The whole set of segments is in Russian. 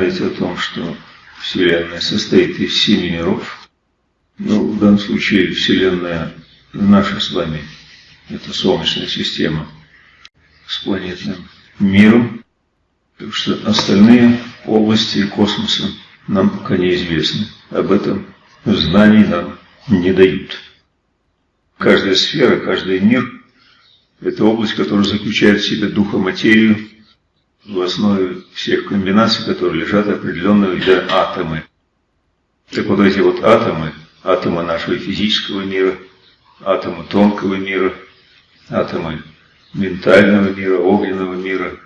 знаете о том, что Вселенная состоит из семи миров. Ну, в данном случае Вселенная наша с вами, это Солнечная система с планетным миром. Так что остальные области космоса нам пока неизвестны. Об этом знаний нам не дают. Каждая сфера, каждый мир – это область, которая заключает в себе духоматерию, в основе всех комбинаций, которые лежат определенные вида атомы. Так вот эти вот атомы, атомы нашего физического мира, атомы тонкого мира, атомы ментального мира, огненного мира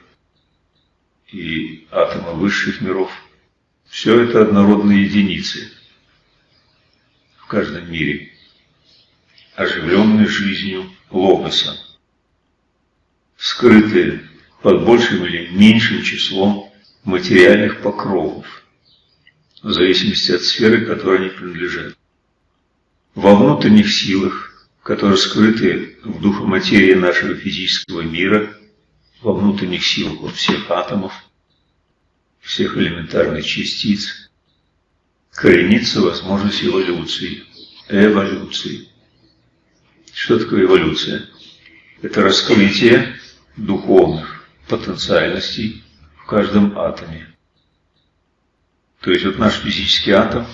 и атомы высших миров, все это однородные единицы в каждом мире оживленной жизнью логоса, скрытые под большим или меньшим числом материальных покровов, в зависимости от сферы, которой они принадлежат. Во внутренних силах, которые скрыты в духоматерии нашего физического мира, во внутренних силах вот всех атомов, всех элементарных частиц, коренится возможность эволюции, эволюции. Что такое эволюция? Это раскрытие духовных потенциальностей в каждом атоме. То есть вот наш физический атом,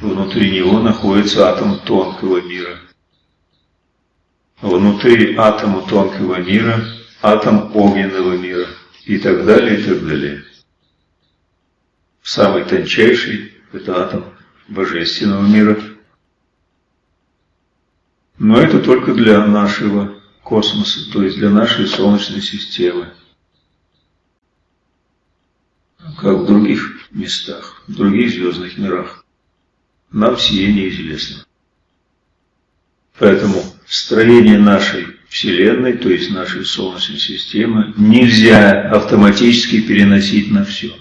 внутри него находится атом тонкого мира. Внутри атома тонкого мира атом огненного мира и так далее, и так далее. Самый тончайший – это атом божественного мира – но это только для нашего космоса, то есть для нашей Солнечной системы. Как в других местах, в других звездных мирах, нам сие неизвестно. Поэтому строение нашей Вселенной, то есть нашей Солнечной системы, нельзя автоматически переносить на все.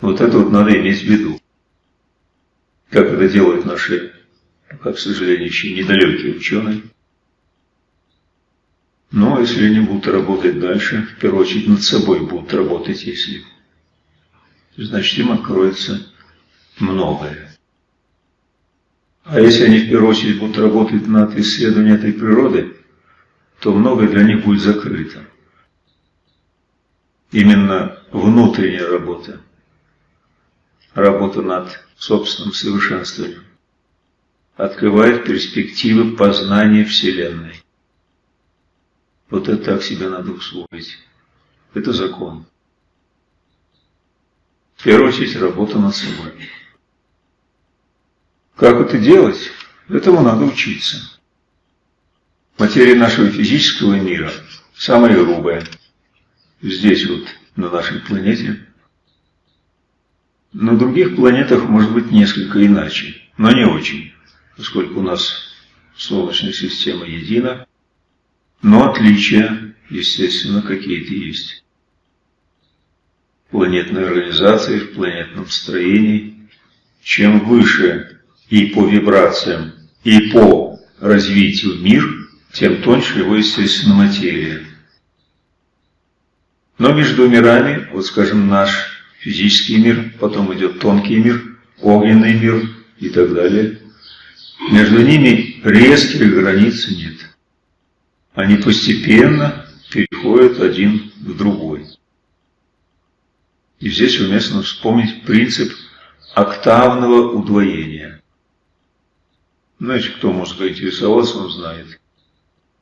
Вот это вот надо иметь в виду. Как это делают наши пока, к сожалению, еще недалекие ученые. Но если они будут работать дальше, в первую очередь над собой будут работать, если, значит, им откроется многое. А если они в первую очередь будут работать над исследованием этой природы, то многое для них будет закрыто. Именно внутренняя работа, работа над собственным совершенствованием открывает перспективы познания Вселенной. Вот это так себя надо усвоить. Это закон. В первую очередь работа над собой. Как это делать? Этому надо учиться. Материя нашего физического мира самая грубая. Здесь вот, на нашей планете. На других планетах может быть несколько иначе, но не очень поскольку у нас Солнечная система едина, но отличия, естественно, какие-то есть. Планетная организация в планетном строении, чем выше и по вибрациям, и по развитию мир, тем тоньше его, естественно, материя. Но между мирами, вот скажем, наш физический мир, потом идет тонкий мир, огненный мир и так далее – между ними резких границ нет. Они постепенно переходят один в другой. И здесь уместно вспомнить принцип октавного удвоения. Знаете, кто может заинтересоваться, он знает,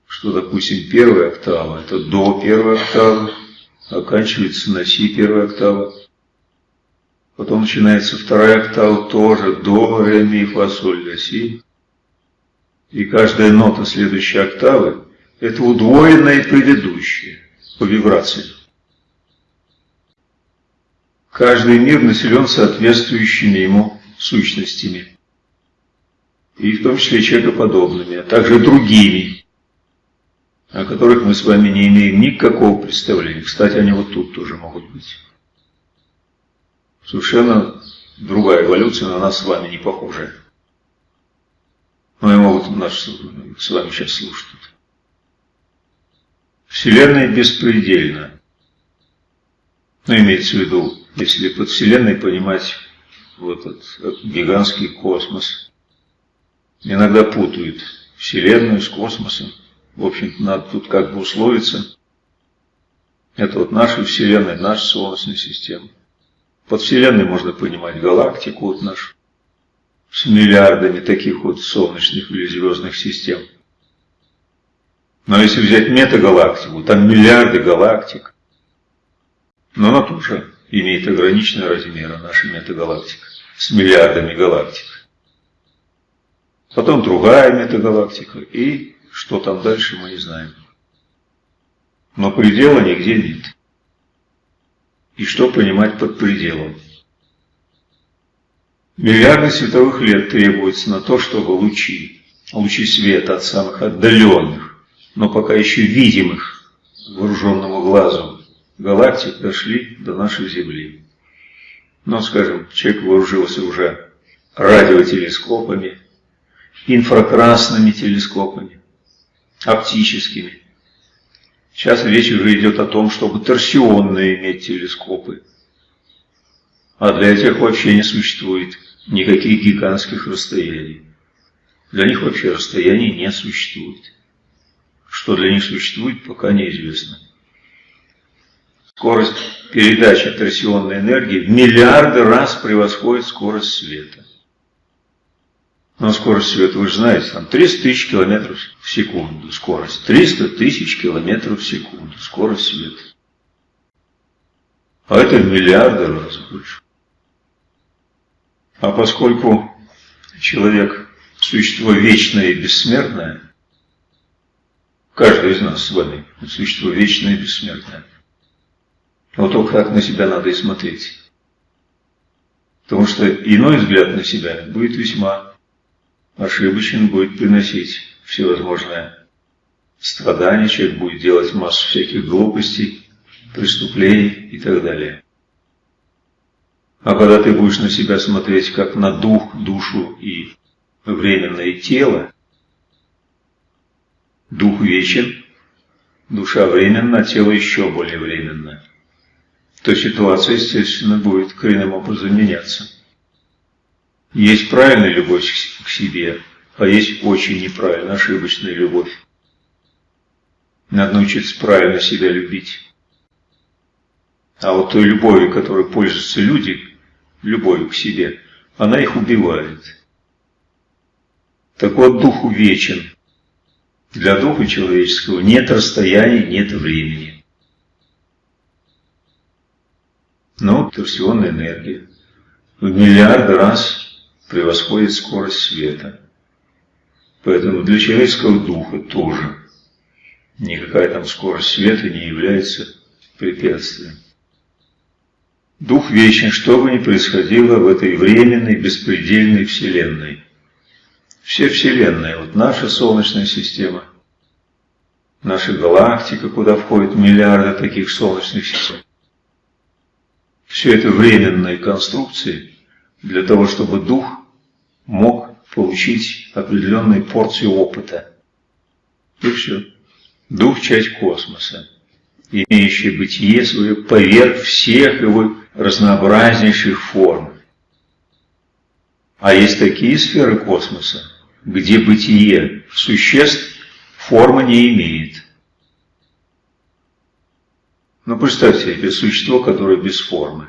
что, допустим, первая октава – это до первой октавы, оканчивается на си первая октава. Потом начинается вторая октава, тоже до, ре, ми, фа, соль, ля, си. И каждая нота следующей октавы – это удвоенная предыдущая по вибрации. Каждый мир населен соответствующими ему сущностями, и в том числе человекоподобными, а также другими, о которых мы с вами не имеем никакого представления. Кстати, они вот тут тоже могут быть. Совершенно другая эволюция на нас с вами не похожая. Но и могут нас с вами сейчас слушать. Вселенная беспредельна. Ну, имеется в виду, если под Вселенной понимать вот этот гигантский космос. Иногда путают Вселенную с космосом. В общем-то, надо тут как бы условиться. Это вот наша Вселенная, наша Солнечная система. Под Вселенной можно понимать галактику вот нашу с миллиардами таких вот солнечных или звездных систем. Но если взять метагалактику, там миллиарды галактик. Но она тоже имеет ограниченный размер, наша метагалактика, с миллиардами галактик. Потом другая метагалактика, и что там дальше мы не знаем. Но предела нигде нет. И что понимать под пределом? Миллиарды световых лет требуется на то, чтобы лучи, лучи света от самых отдаленных, но пока еще видимых вооруженному глазу галактик дошли до нашей Земли. Но, скажем, человек вооружился уже радиотелескопами, инфракрасными телескопами, оптическими. Сейчас речь уже идет о том, чтобы торсионные иметь телескопы. А для этих вообще не существует никаких гигантских расстояний. Для них вообще расстояний не существует. Что для них существует, пока неизвестно. Скорость передачи торсионной энергии в миллиарды раз превосходит скорость света. Но скорость света, вы же знаете, там 300 тысяч километров в секунду скорость. 300 тысяч километров в секунду скорость света. А это в миллиарды раз больше. А поскольку человек – существо вечное и бессмертное, каждый из нас с вами – существо вечное и бессмертное, вот только так на себя надо и смотреть. Потому что иной взгляд на себя будет весьма ошибочен, будет приносить всевозможные страдания, человек будет делать массу всяких глупостей, преступлений и так далее. А когда ты будешь на себя смотреть как на дух, душу и временное тело, дух вечен, душа временна, тело еще более временно, то ситуация, естественно, будет коренным образом меняться. Есть правильная любовь к себе, а есть очень неправильная, ошибочная любовь. Надо научиться правильно себя любить. А вот той любовью, которой пользуются люди, любовью к себе, она их убивает. Так вот, дух вечен. Для духа человеческого нет расстояний, нет времени. Но торсионная энергия в миллиарды раз превосходит скорость света. Поэтому для человеческого духа тоже никакая там скорость света не является препятствием. Дух вечен, что бы ни происходило в этой временной, беспредельной Вселенной. Все Вселенные, вот наша Солнечная система, наша галактика, куда входят миллиарды таких солнечных систем. Все это временные конструкции для того, чтобы дух мог получить определенную порцию опыта. И все. Дух – часть космоса, имеющий бытие свое поверх всех его разнообразнейших форм. А есть такие сферы космоса, где бытие существ формы не имеет. Ну, представьте себе существо, которое без формы.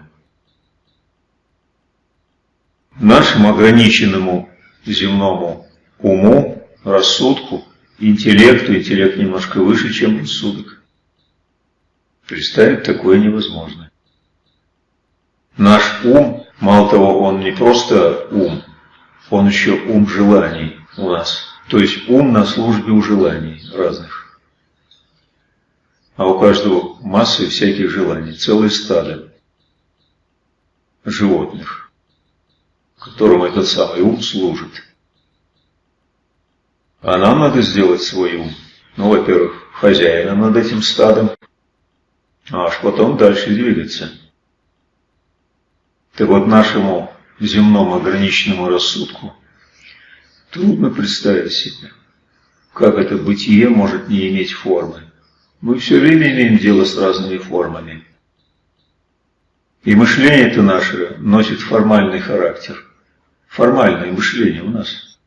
Нашему ограниченному земному уму, рассудку, интеллекту, интеллект немножко выше, чем рассудок. Представить такое невозможно. Наш ум, мало того, он не просто ум, он еще ум желаний у нас. То есть ум на службе у желаний разных. А у каждого массы всяких желаний, целое стадо животных, которым этот самый ум служит. А нам надо сделать свой ум. Ну, во-первых, хозяином над этим стадом, а аж потом дальше двигаться. Так вот нашему земному ограниченному рассудку трудно представить себе, как это бытие может не иметь формы. Мы все время имеем дело с разными формами. И мышление это наше носит формальный характер. Формальное мышление у нас.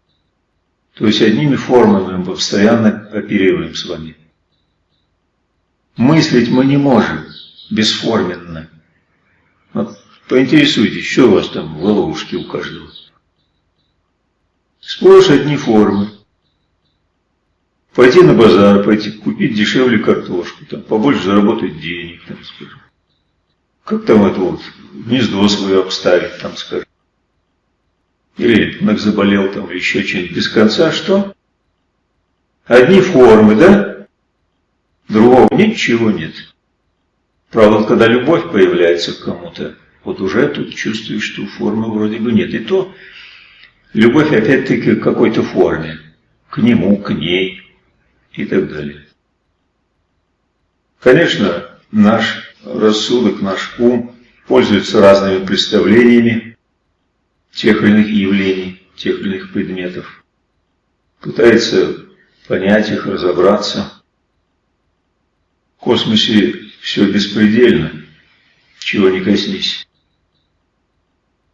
То есть одними формами мы постоянно оперируем с вами. Мыслить мы не можем бесформенно. Вот поинтересуйтесь, что у вас там в головушке у каждого. Сплошь одни формы. Пойти на базар, пойти купить дешевле картошку, там, побольше заработать денег, там, скажем. Как там это вот, гнездо свое обставить, там, скажем. Или ребенок заболел, там, еще что-нибудь. Без конца что? Одни формы, да? Другого ничего нет. Правда, когда любовь появляется к кому-то, вот уже тут чувствуешь, что формы вроде бы нет. И то любовь опять-таки к какой-то форме. К нему, к ней и так далее. Конечно, наш рассудок, наш ум пользуется разными представлениями тех или иных явлений, тех или иных предметов. Пытается понять их, разобраться. В космосе все беспредельно, чего не коснись.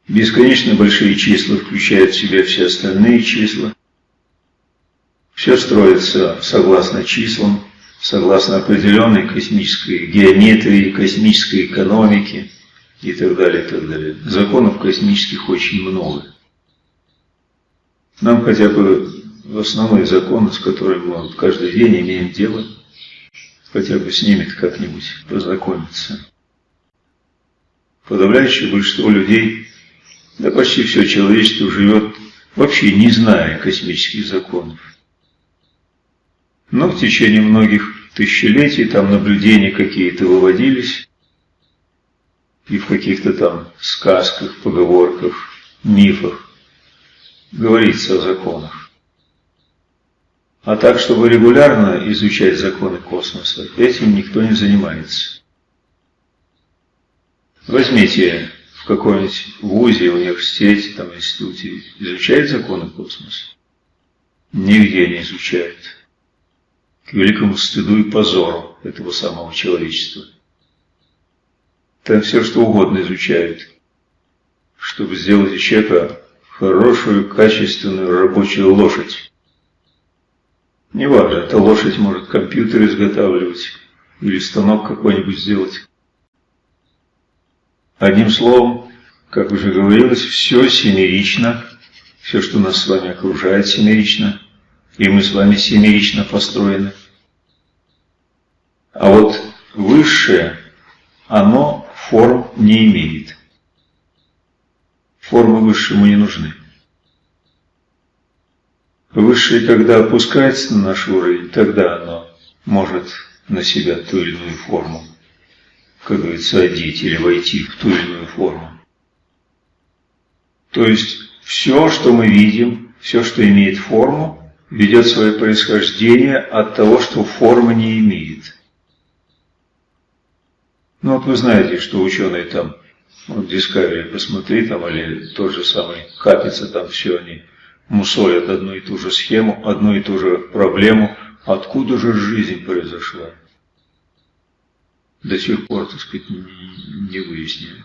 Бесконечно большие числа включают в себя все остальные числа. Все строится согласно числам, согласно определенной космической геометрии, космической экономике и так далее, и так далее. Законов космических очень много. Нам хотя бы основные законы, с которыми мы каждый день имеем дело, хотя бы с ними как-нибудь познакомиться. Подавляющее большинство людей, да почти все человечество живет вообще не зная космических законов. Но в течение многих тысячелетий там наблюдения какие-то выводились, и в каких-то там сказках, поговорках, мифах говорится о законах. А так, чтобы регулярно изучать законы космоса, этим никто не занимается. Возьмите в каком-нибудь вузе, университете, там, институте, изучают законы космоса? Нигде не изучают к великому стыду и позору этого самого человечества. Там все что угодно изучают, чтобы сделать из человека хорошую, качественную рабочую лошадь. Неважно, эта лошадь может компьютер изготавливать или станок какой-нибудь сделать. Одним словом, как уже говорилось, все семерично, все, что нас с вами окружает, семерично, и мы с вами семерично построены. А вот высшее, оно форм не имеет. Формы высшему не нужны. Высшее, когда опускается на наш уровень, тогда оно может на себя ту или иную форму, как говорится, одеть или войти в ту или иную форму. То есть все, что мы видим, все, что имеет форму, ведет свое происхождение от того, что формы не имеет. Ну вот вы знаете, что ученые там, вот Discovery посмотри там, или тот же самый Капица, там все они мусолят одну и ту же схему, одну и ту же проблему, откуда же жизнь произошла. До сих пор, так сказать, не, выяснили.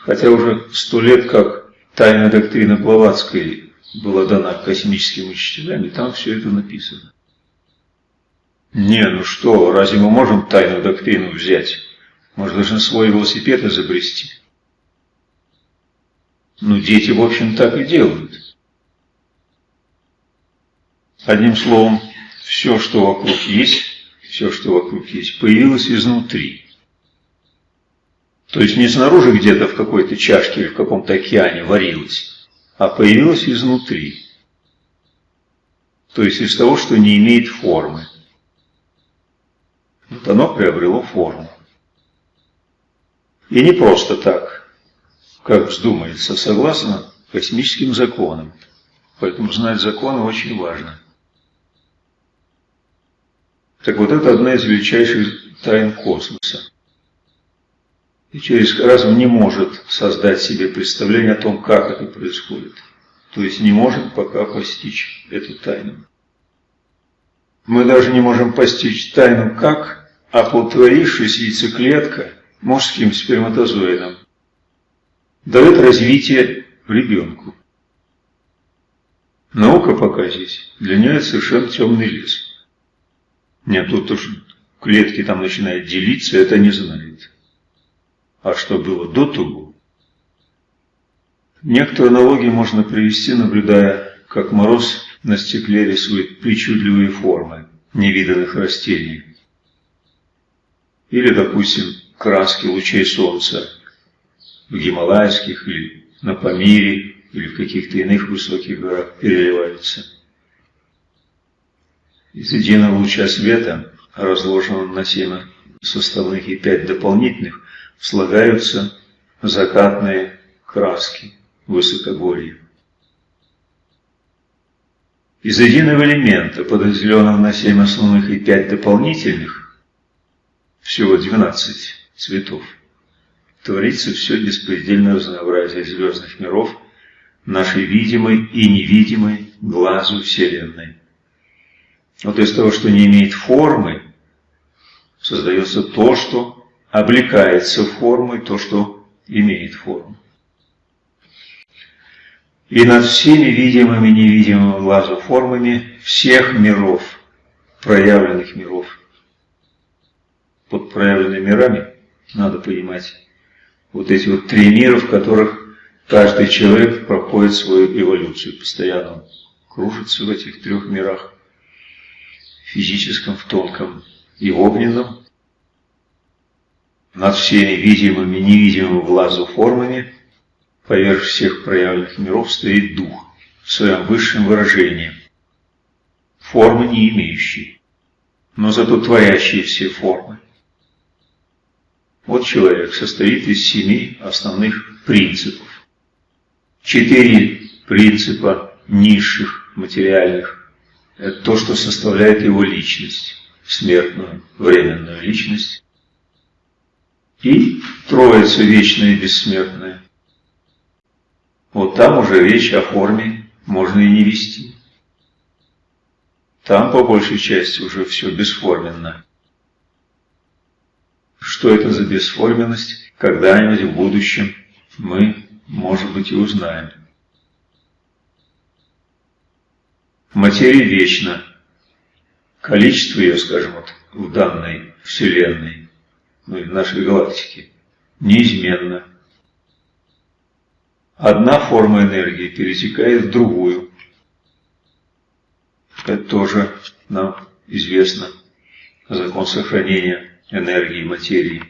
Хотя уже сто лет, как тайная доктрина Блаватской была дана космическим учителям, и там все это написано. Не, ну что, разве мы можем тайную доктрину взять? Может, должны свой велосипед изобрести. Ну, дети, в общем, так и делают. Одним словом, все, что вокруг есть, все, что вокруг есть, появилось изнутри. То есть не снаружи где-то в какой-то чашке или в каком-то океане варилось, а появилось изнутри. То есть из того, что не имеет формы. Вот оно приобрело форму. И не просто так, как вздумается, согласно космическим законам. Поэтому знать законы очень важно. Так вот, это одна из величайших тайн космоса. И через разум не может создать себе представление о том, как это происходит. То есть не может пока постичь эту тайну. Мы даже не можем постичь тайну, как, оплодотворившись яйцеклетка, мужским сперматозоидом дает развитие ребенку. Наука пока здесь, для нее совершенно темный лес. Нет, тут уж клетки там начинают делиться, это не знает. А что было до того? Некоторые аналогии можно привести, наблюдая, как мороз на стекле рисует причудливые формы невиданных растений. Или, допустим, краски лучей солнца в Гималайских или на Памире или в каких-то иных высоких горах переливаются. Из единого луча света, разложенного на семь составных и пять дополнительных, слагаются закатные краски высокогорья. Из единого элемента, подразделенного на семь основных и пять дополнительных, всего 12 цветов, творится все беспредельное разнообразие звездных миров нашей видимой и невидимой глазу Вселенной. Вот из того, что не имеет формы, создается то, что облекается формой, то, что имеет форму. И над всеми видимыми и невидимыми глазу формами всех миров, проявленных миров. Под проявленными мирами надо понимать вот эти вот три мира, в которых каждый человек проходит свою эволюцию, постоянно кружится в этих трех мирах, физическом, в тонком и огненном, над всеми видимыми и невидимыми глазу формами, поверх всех проявленных миров стоит Дух в своем высшем выражении, формы не имеющие, но зато творящие все формы. Вот человек состоит из семи основных принципов. Четыре принципа низших, материальных – это то, что составляет его личность, смертную, временную личность. И Троица вечная и бессмертная. Вот там уже речь о форме можно и не вести. Там по большей части уже все бесформенно. Что это за бесформенность, когда-нибудь в будущем мы, может быть, и узнаем. Материя вечна. Количество ее, скажем, вот, в данной Вселенной, ну в нашей галактике, неизменно. Одна форма энергии перетекает в другую. Это тоже нам известно. Закон сохранения энергии материи.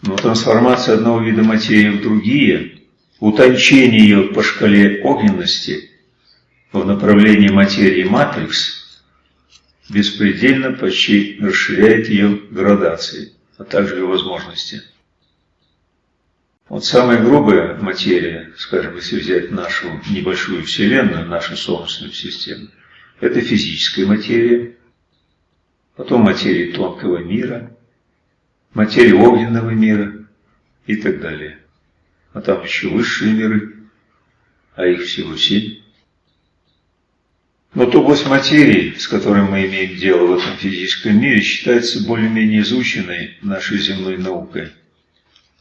Но трансформация одного вида материи в другие, утончение ее по шкале огненности в направлении материи матрикс беспредельно почти расширяет ее градации, а также ее возможности. Вот самая грубая материя, скажем, если взять нашу небольшую Вселенную, нашу Солнечную систему, это физическая материя, потом материи тонкого мира, материи огненного мира и так далее. А там еще высшие миры, а их всего семь. Но вот область материи, с которой мы имеем дело в этом физическом мире, считается более-менее изученной нашей земной наукой.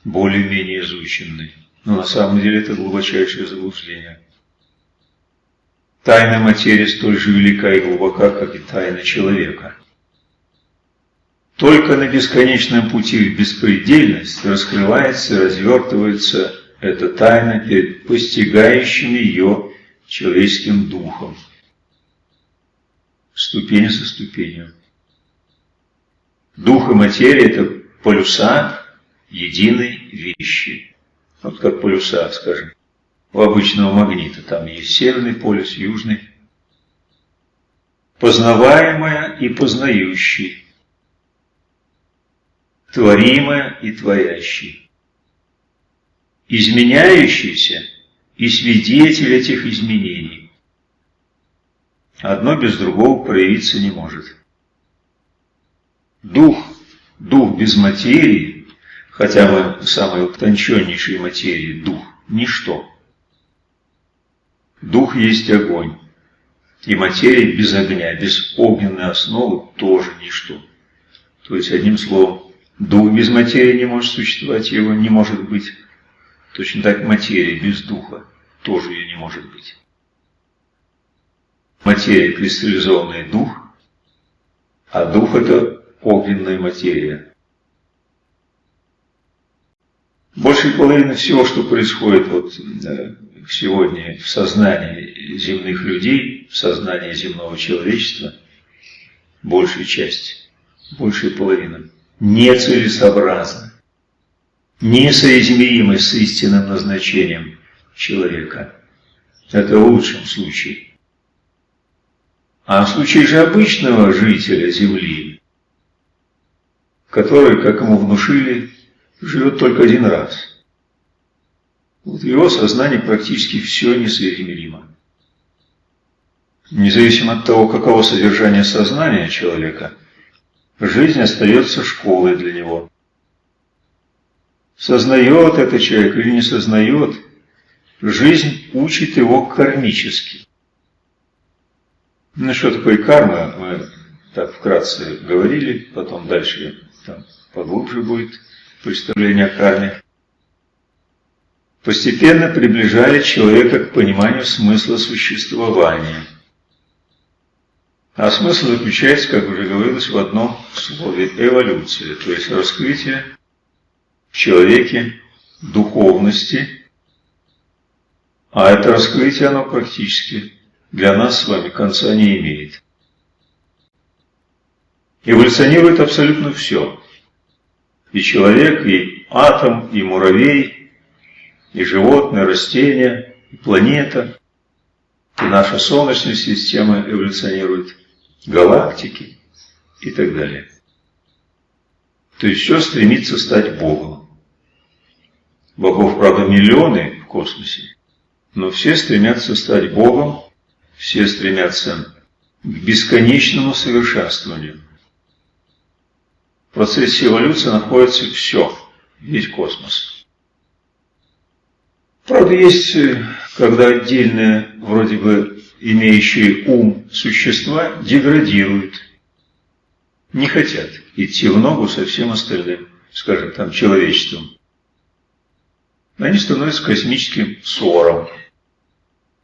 Более-менее изученной. Но на самом деле это глубочайшее заблуждение. Тайна материи столь же велика и глубока, как и тайна человека. Только на бесконечном пути в беспредельность раскрывается и развертывается эта тайна перед постигающим ее человеческим духом. Ступень за ступенью. Дух и материя – это полюса единой вещи. Вот как полюса, скажем, у обычного магнита. Там есть северный полюс, южный. Познаваемое и познающий творимое и творящий, изменяющийся и свидетель этих изменений. Одно без другого проявиться не может. Дух, дух без материи, хотя бы самой утонченнейшей материи, дух – ничто. Дух есть огонь, и материя без огня, без огненной основы тоже ничто. То есть, одним словом, Дух без материи не может существовать, его не может быть. Точно так материя без духа тоже ее не может быть. Материя – кристаллизованный дух, а дух – это огненная материя. Большей половины всего, что происходит вот сегодня в сознании земных людей, в сознании земного человечества, большая часть, большая половина, нецелесообразна, несоизмерима с истинным назначением человека. Это в лучшем случае. А в случае же обычного жителя Земли, который, как ему внушили, живет только один раз. Вот его сознании практически все несоизмеримо. Независимо от того, каково содержание сознания человека, жизнь остается школой для него. Сознает это человек или не сознает, жизнь учит его кармически. Ну, что такое карма, мы так вкратце говорили, потом дальше там поглубже будет представление о карме, постепенно приближает человека к пониманию смысла существования. А смысл заключается, как уже говорилось, в одном слове – эволюция, то есть раскрытие в человеке духовности, а это раскрытие, оно практически для нас с вами конца не имеет. Эволюционирует абсолютно все и человек, и атом, и муравей, и животное, растение, и планета, и наша Солнечная система эволюционирует, галактики и так далее. То есть все стремится стать Богом. Богов, правда, миллионы в космосе, но все стремятся стать Богом, все стремятся к бесконечному совершенствованию. В процессе эволюции находится все, весь космос. Правда, есть, э, когда отдельные, вроде бы имеющие ум существа деградируют, не хотят идти в ногу со всем остальным, скажем, там, человечеством. Они становятся космическим ссором,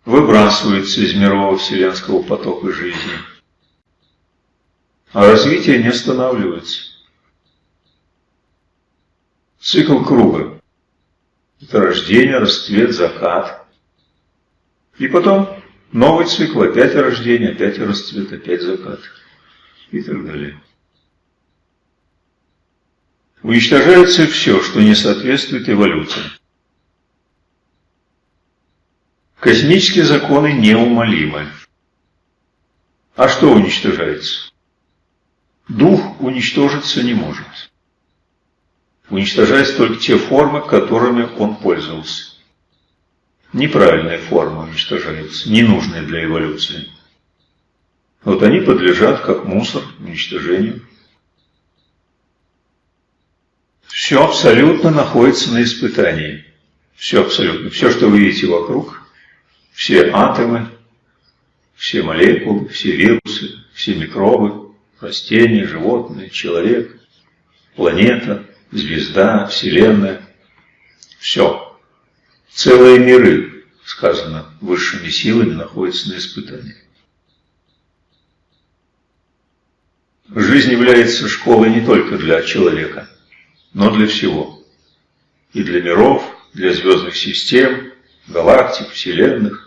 выбрасываются из мирового вселенского потока жизни. А развитие не останавливается. Цикл круга. Это рождение, расцвет, закат. И потом новый цикл, опять рождение, опять расцвет, опять закат. И так далее. Уничтожается все, что не соответствует эволюции. Космические законы неумолимы. А что уничтожается? Дух уничтожиться не может уничтожать только те формы, которыми он пользовался. Неправильные формы уничтожаются, ненужные для эволюции. Вот они подлежат, как мусор, уничтожению. Все абсолютно находится на испытании. Все абсолютно. Все, что вы видите вокруг, все атомы, все молекулы, все вирусы, все микробы, растения, животные, человек, планета, звезда, Вселенная. Все. Целые миры, сказано, высшими силами находятся на испытании. Жизнь является школой не только для человека, но для всего. И для миров, для звездных систем, галактик, вселенных.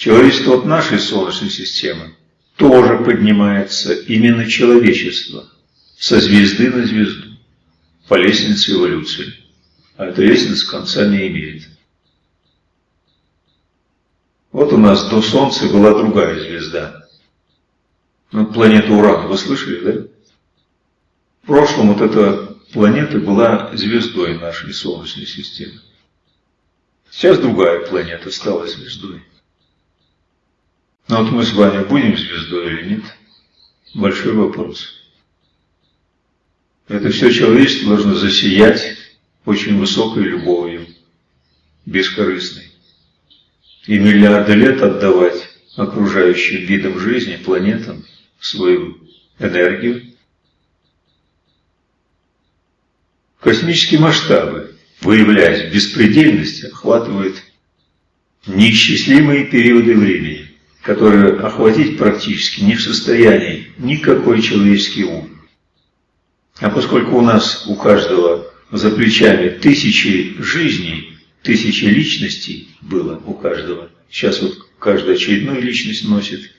Человечество от нашей Солнечной системы тоже поднимается именно человечество – со звезды на звезду, по лестнице эволюции. А эта лестница конца не имеет. Вот у нас до Солнца была другая звезда. Ну, планета Уран, вы слышали, да? В прошлом вот эта планета была звездой нашей Солнечной системы. Сейчас другая планета стала звездой. Но вот мы с вами будем звездой или нет? Большой вопрос. Это все человечество должно засиять очень высокой любовью, бескорыстной. И миллиарды лет отдавать окружающим видам жизни, планетам, свою энергию. Космические масштабы выявляясь в беспредельности, охватывает неисчислимые периоды времени, которые охватить практически не в состоянии никакой человеческий ум. А поскольку у нас у каждого за плечами тысячи жизней, тысячи личностей было у каждого, сейчас вот каждая очередную личность носит,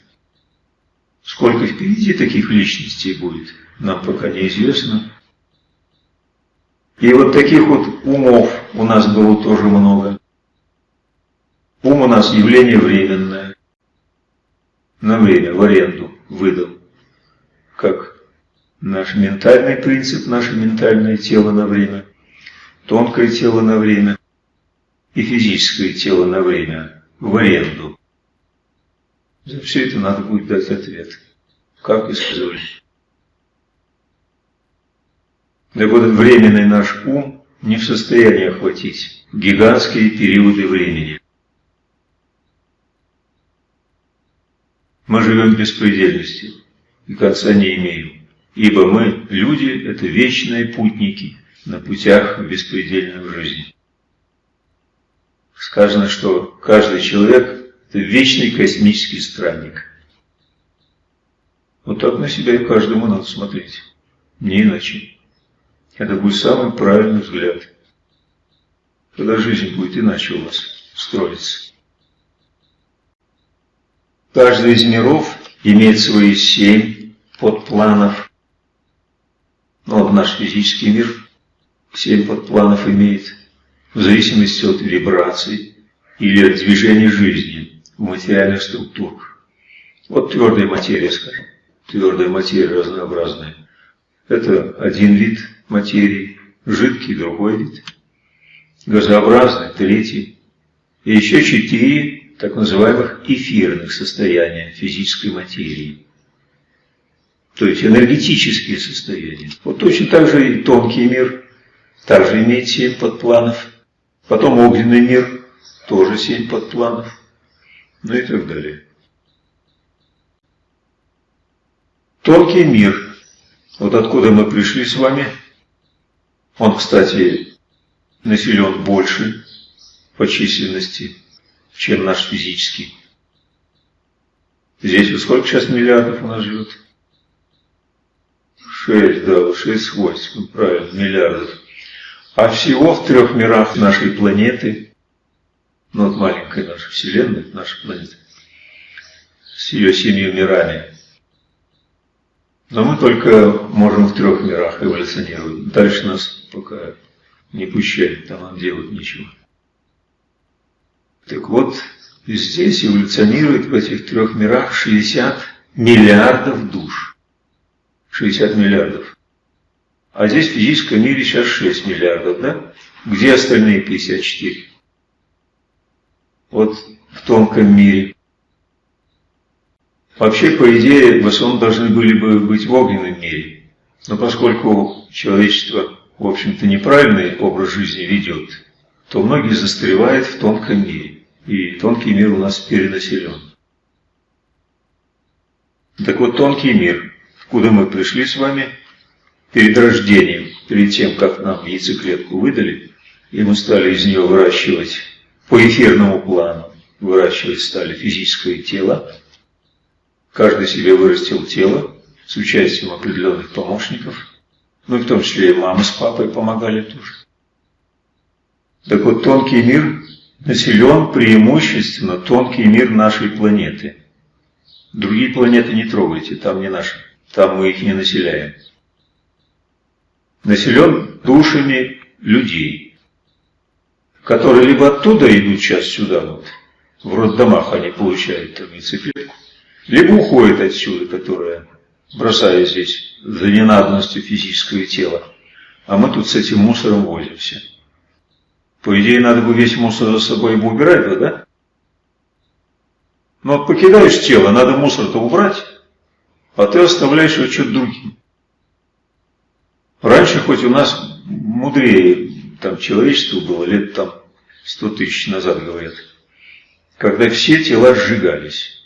сколько впереди таких личностей будет, нам пока неизвестно. И вот таких вот умов у нас было тоже много. Ум у нас явление временное. На время, в аренду выдал. Как наш ментальный принцип, наше ментальное тело на время, тонкое тело на время и физическое тело на время в аренду. За все это надо будет дать ответ. Как использовать? Так вот, временный наш ум не в состоянии охватить гигантские периоды времени. Мы живем в беспредельности и конца не имеем, ибо мы, люди, это вечные путники на путях беспредельной жизни. Сказано, что каждый человек – это вечный космический странник. Вот так на себя и каждому надо смотреть, не иначе. Это будет самый правильный взгляд. Когда жизнь будет иначе у вас строиться. Каждый из миров имеет свои семь подпланов. Ну, вот наш физический мир семь подпланов имеет в зависимости от вибраций или от движения жизни в материальных структурах. Вот твердая материя, скажем. Твердая материя разнообразная. Это один вид материи, жидкий другой вид, газообразный третий, и еще четыре так называемых эфирных состояния физической материи. То есть энергетические состояния. Вот точно так же и тонкий мир также имеет семь подпланов. Потом огненный мир тоже семь подпланов. Ну и так далее. Тонкий мир. Вот откуда мы пришли с вами. Он, кстати, населен больше по численности чем наш физический. Здесь вот сколько сейчас миллиардов у нас живет? Шесть, да, шесть с хвостиком, правильно, миллиардов. А всего в трех мирах нашей планеты, ну вот маленькая наша Вселенная, наша планета, с ее семью мирами. Но мы только можем в трех мирах эволюционировать. Дальше нас пока не пущают, там нам делать нечего. Так вот, здесь эволюционирует в этих трех мирах 60 миллиардов душ. 60 миллиардов. А здесь в физическом мире сейчас 6 миллиардов, да? Где остальные 54? Вот в тонком мире. Вообще, по идее, в основном должны были бы быть в огненном мире. Но поскольку человечество, в общем-то, неправильный образ жизни ведет, то многие застревают в тонком мире и тонкий мир у нас перенаселен. Так вот, тонкий мир, куда мы пришли с вами, перед рождением, перед тем, как нам яйцеклетку выдали, и мы стали из нее выращивать по эфирному плану, выращивать стали физическое тело, каждый себе вырастил тело с участием определенных помощников, ну и в том числе и мама с папой помогали тоже. Так вот, тонкий мир населен преимущественно тонкий мир нашей планеты. Другие планеты не трогайте, там не наши, там мы их не населяем. Населен душами людей, которые либо оттуда идут сейчас сюда, вот, в роддомах они получают там яйцеклетку, либо уходят отсюда, которая бросая здесь за ненадобностью физического тела, а мы тут с этим мусором возимся. По идее, надо бы весь мусор за собой бы убирать, да? Но вот покидаешь тело, надо мусор-то убрать, а ты оставляешь его что-то другим. Раньше хоть у нас мудрее там человечество было, лет там сто тысяч назад, говорят, когда все тела сжигались.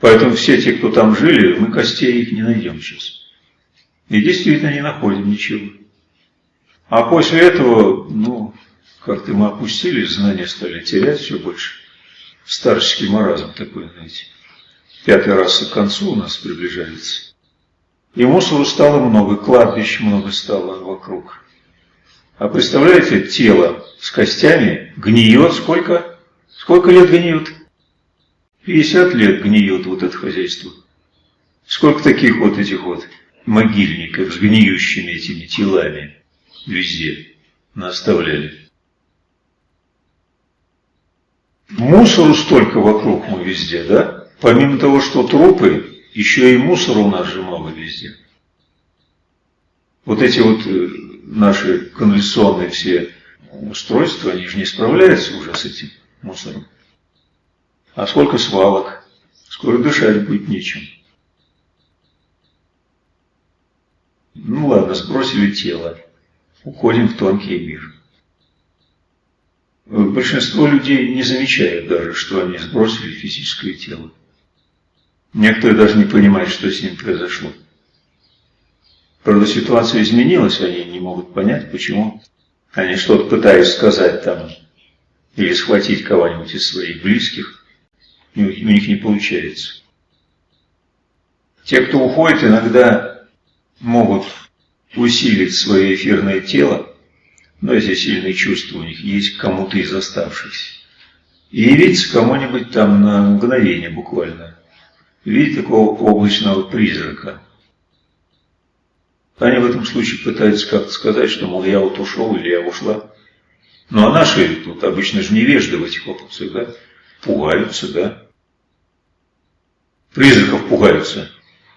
Поэтому все те, кто там жили, мы костей их не найдем сейчас. И действительно не находим ничего. А после этого, ну, как-то мы опустились, знания стали терять все больше. Старческий маразм такой, знаете. Пятый раз к концу у нас приближается. И мусору стало много, кладбищ много стало вокруг. А представляете, тело с костями гниет сколько? Сколько лет гниет? 50 лет гниет вот это хозяйство. Сколько таких вот этих вот могильников с гниющими этими телами везде наставляли. Мусору столько вокруг мы везде, да? Помимо того, что трупы, еще и мусора у нас же много везде. Вот эти вот э, наши конвенционные все устройства, они же не справляются уже с этим мусором. А сколько свалок, скоро дышать будет нечем. Ну ладно, сбросили тело, уходим в тонкий мир. Большинство людей не замечают даже, что они сбросили физическое тело. Некоторые даже не понимают, что с ним произошло. Правда, ситуация изменилась, они не могут понять, почему. Они что-то пытаются сказать там, или схватить кого-нибудь из своих близких, и у них не получается. Те, кто уходит, иногда могут усилить свое эфирное тело, но если сильные чувства у них есть кому-то из оставшихся, и явиться кому-нибудь там на мгновение буквально, видеть такого облачного призрака – они в этом случае пытаются как-то сказать, что, мол, я вот ушел или я ушла. Ну, а наши тут обычно же невежды в этих вопросах, да? Пугаются, да? Призраков пугаются.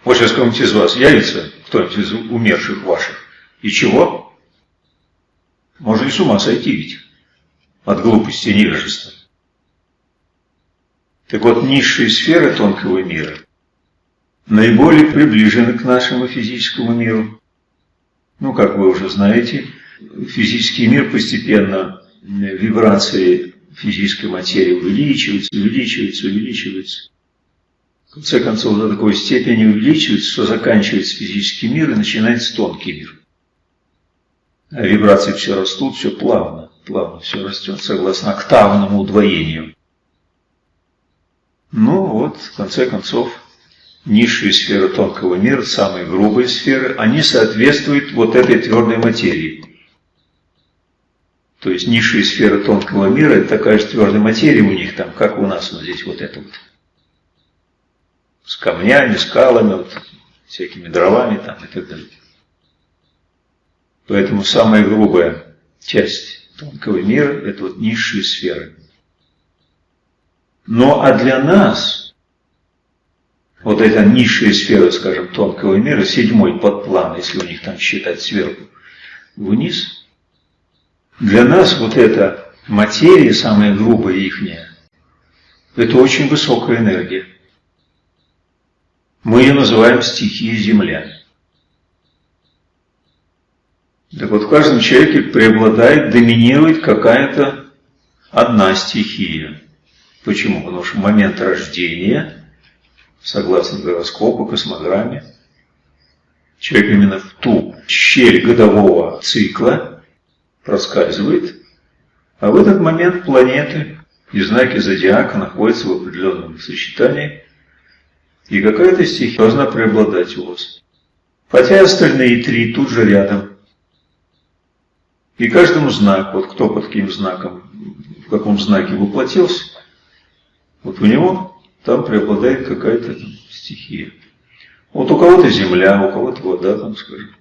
Вот сейчас кому-нибудь из вас явится, кто-нибудь из умерших ваших. И чего? Можно и с ума сойти ведь. От глупости и невежества. Так вот, низшие сферы тонкого мира наиболее приближены к нашему физическому миру. Ну, как вы уже знаете, физический мир постепенно, вибрации физической материи увеличиваются, увеличиваются, увеличиваются. В конце концов, до такой степени увеличивается, что заканчивается физический мир и начинается тонкий мир. Вибрации все растут, все плавно, плавно все растет, согласно октавному удвоению. Ну вот, в конце концов, низшие сферы тонкого мира, самые грубые сферы, они соответствуют вот этой твердой материи. То есть низшие сферы тонкого мира – это такая же твердая материя у них там, как у нас вот здесь вот это вот. С камнями, скалами, вот, всякими дровами там и так далее. Поэтому самая грубая часть тонкого мира – это вот низшие сферы. Но а для нас – вот эта низшая сфера, скажем, тонкого мира, седьмой подплан, если у них там считать сверху вниз, для нас вот эта материя, самая грубая ихняя, это очень высокая энергия. Мы ее называем стихией Земля. Так вот, в каждом человеке преобладает, доминирует какая-то одна стихия. Почему? Потому что момент рождения – согласно гороскопу, космограмме. Человек именно в ту щель годового цикла проскальзывает, а в этот момент планеты и знаки зодиака находятся в определенном сочетании, и какая-то стихия должна преобладать у вас. Хотя остальные три тут же рядом. И каждому знак, вот кто под каким знаком, в каком знаке воплотился, вот у него там преобладает какая-то стихия. Вот у кого-то земля, у кого-то вода, там скажем.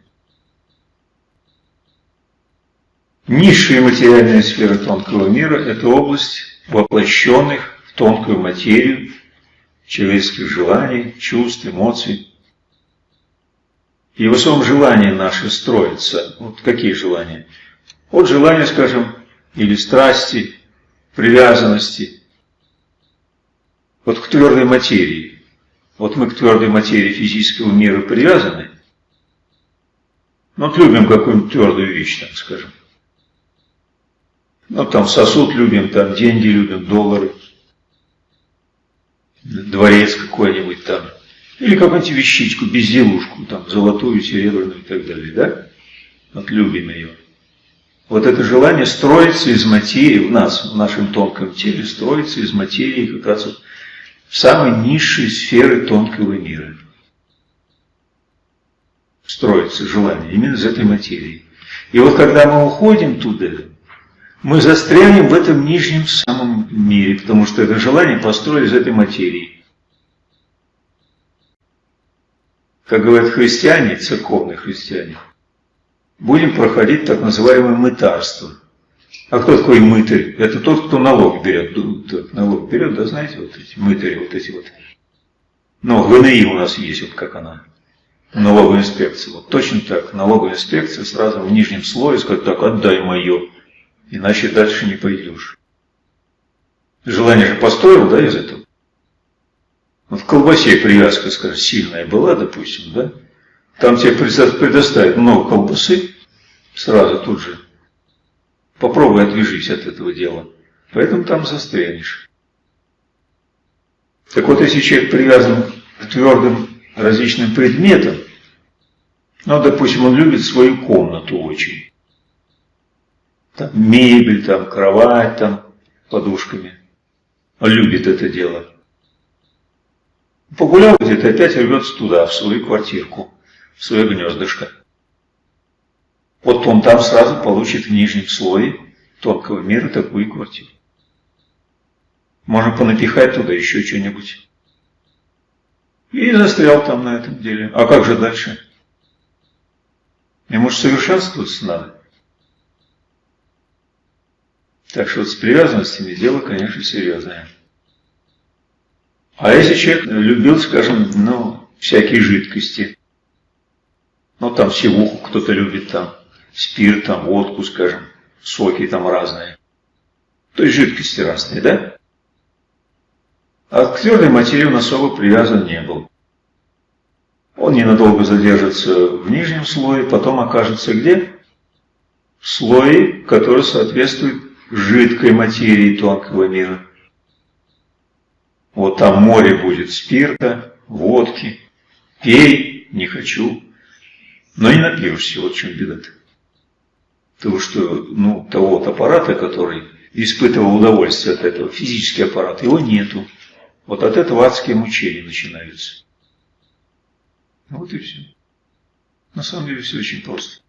Низшая материальная сфера тонкого мира – это область воплощенных в тонкую материю человеческих желаний, чувств, эмоций. И в самом желании наши строятся. Вот какие желания? Вот желания, скажем, или страсти, привязанности – вот к твердой материи. Вот мы к твердой материи физического мира привязаны. Ну, вот любим какую-нибудь твердую вещь, там, скажем. Ну, там сосуд любим, там деньги любим, доллары. Дворец какой-нибудь там. Или какую-нибудь вещичку, безделушку, там, золотую, серебряную и так далее, да? Вот любим ее. Вот это желание строится из материи в нас, в нашем тонком теле, строится из материи как раз вот в самой низшей сферы тонкого мира. Строится желание именно из этой материи. И вот когда мы уходим туда, мы застрянем в этом нижнем самом мире, потому что это желание построили из этой материи. Как говорят христиане, церковные христиане, будем проходить так называемое мытарство. А кто такой мытарь? Это тот, кто налог берет. Налог берет, да, знаете, вот эти мытари, вот эти вот. Но ГНИ у нас есть, вот как она. Налоговая инспекция. Вот точно так. Налоговая инспекция сразу в нижнем слое сказать, так, отдай мое. Иначе дальше не пойдешь. Желание же построил, да, из этого? Вот в колбасе привязка, скажем, сильная была, допустим, да? Там тебе предоставят много колбасы, сразу тут же. Попробуй отвяжись от этого дела. Поэтому там застрянешь. Так вот, если человек привязан к твердым различным предметам, ну, допустим, он любит свою комнату очень. Там мебель, там кровать, там подушками. Он любит это дело. Погулял где-то, опять рвется туда, в свою квартирку в свое гнездышко. Вот он там сразу получит в нижнем слое тонкого мира такую квартиру. Можно понапихать туда еще что-нибудь. И застрял там на этом деле. А как же дальше? Ему же совершенствоваться надо. Так что вот с привязанностями дело, конечно, серьезное. А если человек любил, скажем, ну, всякие жидкости, ну, там севуху кто-то любит, там, спирт, там, водку, скажем, соки там разные. То есть жидкости разные, да? А к твердой материи он особо привязан не был. Он ненадолго задержится в нижнем слое, потом окажется где? В слое, который соответствует жидкой материи тонкого мира. Вот там море будет спирта, водки. Пей, не хочу. Но не напьешься, вот в чем беда-то. Потому что, ну, того вот аппарата, который испытывал удовольствие от этого, физический аппарат, его нету. Вот от этого адские мучения начинаются. Вот и все. На самом деле все очень просто.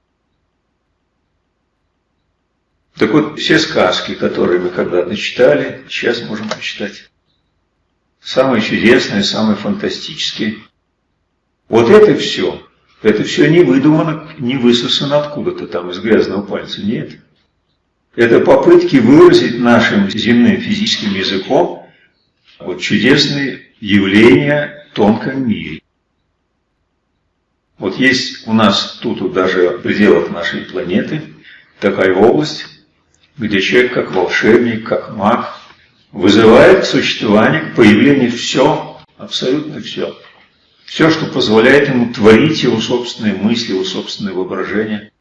Так вот, все сказки, которые мы когда-то читали, сейчас можем прочитать. Самые чудесные, самые фантастические. Вот это все это все не выдумано, не высосано откуда-то там из грязного пальца, нет. Это попытки выразить нашим земным физическим языком вот чудесные явления в тонком мире. Вот есть у нас тут вот даже в пределах нашей планеты такая область, где человек как волшебник, как маг вызывает к существованию, к появлению все, абсолютно все. Все, что позволяет ему творить его собственные мысли, его собственное воображение.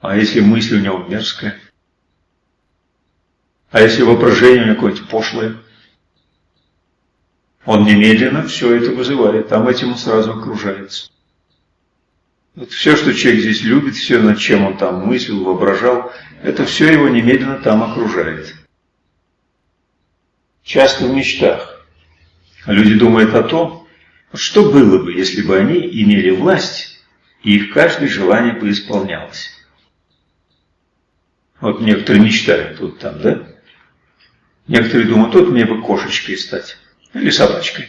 А если мысль у него мерзкая? А если воображение у него какое-то пошлое? Он немедленно все это вызывает, там этим он сразу окружается. Вот все, что человек здесь любит, все, над чем он там мыслил, воображал, это все его немедленно там окружает. Часто в мечтах. Люди думают о том, что было бы, если бы они имели власть, и их каждое желание бы исполнялось. Вот некоторые мечтают тут там, да? Некоторые думают, тут мне бы кошечкой стать, или собачкой,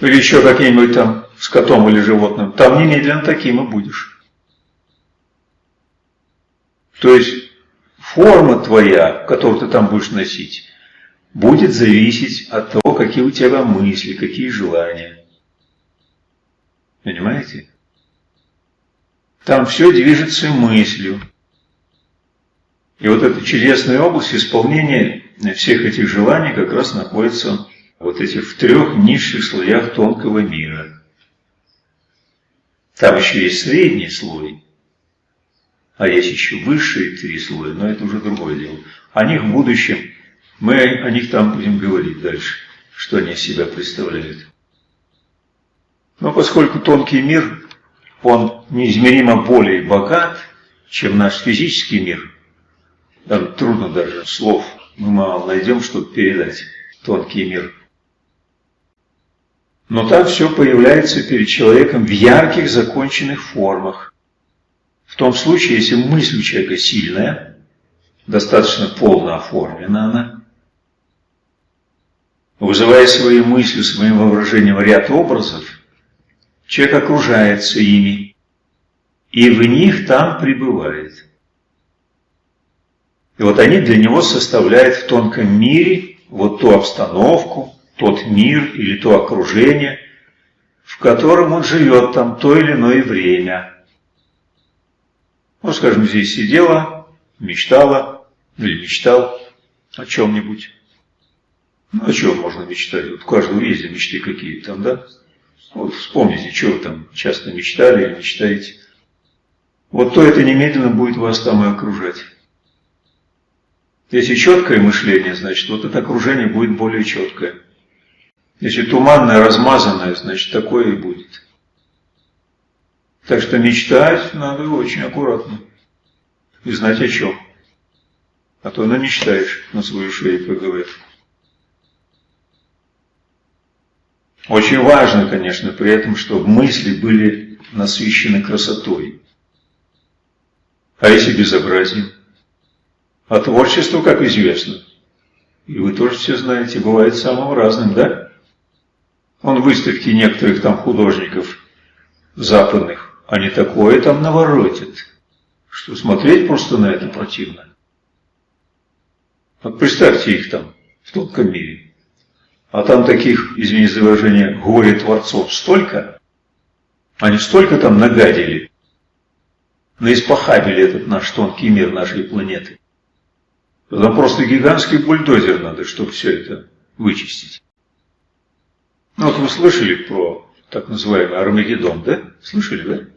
или еще каким-нибудь там с котом или животным. Там немедленно таким и будешь. То есть форма твоя, которую ты там будешь носить, будет зависеть от того, какие у тебя мысли, какие желания. Понимаете? Там все движется мыслью. И вот эта чудесная область исполнения всех этих желаний как раз находится вот этих в трех низших слоях тонкого мира. Там еще есть средний слой, а есть еще высшие три слоя, но это уже другое дело. О них в будущем мы о них там будем говорить дальше, что они из себя представляют. Но поскольку тонкий мир, он неизмеримо более богат, чем наш физический мир. Там трудно даже слов мы мало найдем, чтобы передать тонкий мир. Но там все появляется перед человеком в ярких законченных формах. В том случае, если мысль у человека сильная, достаточно полно оформлена она, вызывая свои мысли, своим воображением ряд образов, человек окружается ими, и в них там пребывает. И вот они для него составляют в тонком мире вот ту обстановку, тот мир или то окружение, в котором он живет там то или иное время. Ну, скажем, здесь сидела, мечтала или мечтал о чем-нибудь. Ну, о чем можно мечтать? Вот у каждого есть мечты какие там, да? Вот вспомните, что вы там часто мечтали или мечтаете. Вот то это немедленно будет вас там и окружать. Если четкое мышление, значит, вот это окружение будет более четкое. Если туманное, размазанное, значит, такое и будет. Так что мечтать надо очень аккуратно. И знать о чем. А то она мечтаешь на свою шею, как говорят. Очень важно, конечно, при этом, чтобы мысли были насыщены красотой. А если безобразием? А творчество, как известно, и вы тоже все знаете, бывает самым разным, да? Он выставки некоторых там художников западных, они такое там наворотят, что смотреть просто на это противно. Вот представьте их там, в тонком мире. А там таких, извините за выражение, горе-творцов столько, они столько там нагадили, наиспохабили этот наш тонкий мир нашей планеты. Там просто гигантский бульдозер надо, чтобы все это вычистить. Ну вот вы слышали про так называемый Армагеддон, да? Слышали,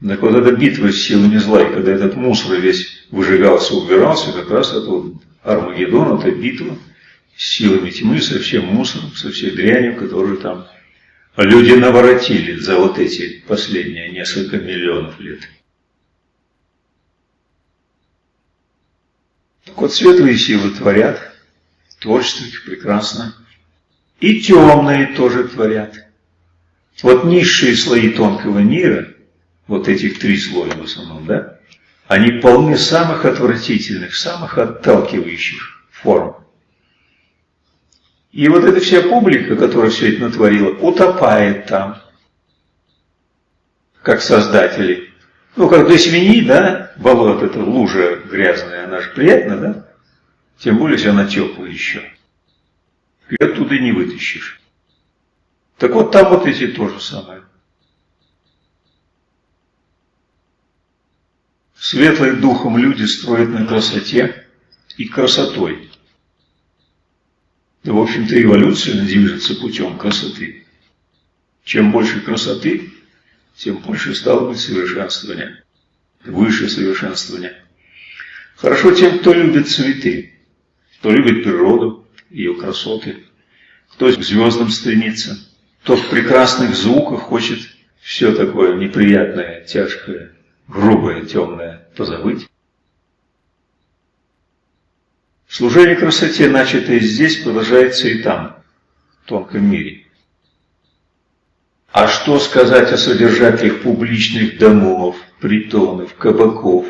да? Так вот эта битва с силами зла, и когда этот мусор весь выжигался, убирался, как раз это вот Армагеддон, это битва силами тьмы, со всем мусором, со всей дрянью, которую там люди наворотили за вот эти последние несколько миллионов лет. Так вот, светлые силы творят, творчество их прекрасно, и темные тоже творят. Вот низшие слои тонкого мира, вот этих три слоя в основном, да, они полны самых отвратительных, самых отталкивающих форм. И вот эта вся публика, которая все это натворила, утопает там, как создатели. Ну, как для свиньи, да, болото, это лужа грязная, она же приятна, да? Тем более, если она теплая еще. И оттуда не вытащишь. Так вот там вот эти то же самое. Светлые духом люди строят на красоте и красотой. Да, в общем-то, эволюция движется путем красоты. Чем больше красоты, тем больше стало быть совершенствования, выше совершенствования. Хорошо тем, кто любит цветы, кто любит природу, ее красоты, кто к звездам стремится, кто в прекрасных звуках хочет все такое неприятное, тяжкое, грубое, темное позабыть. Служение красоте, начатое здесь, продолжается и там, в тонком мире. А что сказать о содержателях публичных домов, притонов, кабаков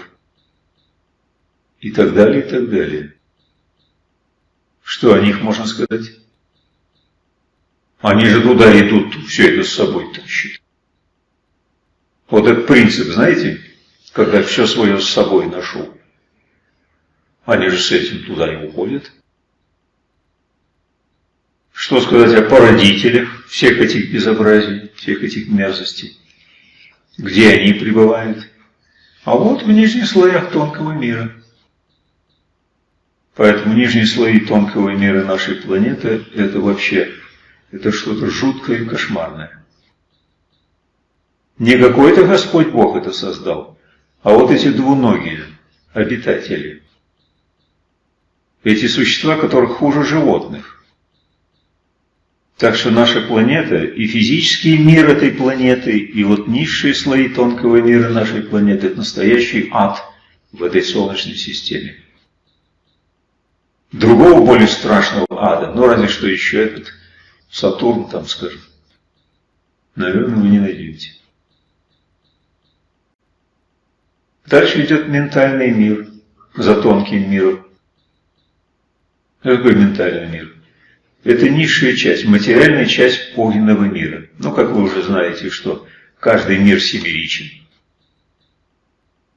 и так далее, и так далее? Что о них можно сказать? Они же туда идут, все это с собой тащат. Вот этот принцип, знаете, когда все свое с собой ношу. Они же с этим туда и уходят. Что сказать о породителях всех этих безобразий, всех этих мерзостей? Где они пребывают? А вот в нижних слоях тонкого мира. Поэтому нижние слои тонкого мира нашей планеты – это вообще это что-то жуткое и кошмарное. Не какой-то Господь Бог это создал, а вот эти двуногие обитатели – эти существа, которых хуже животных. Так что наша планета и физический мир этой планеты, и вот низшие слои тонкого мира нашей планеты – это настоящий ад в этой Солнечной системе. Другого более страшного ада, ну разве что еще этот Сатурн там, скажем, наверное, вы не найдете. Дальше идет ментальный мир за тонким миром. Какой ментальный мир? Это низшая часть, материальная часть огненного мира. Ну, как вы уже знаете, что каждый мир семеричен.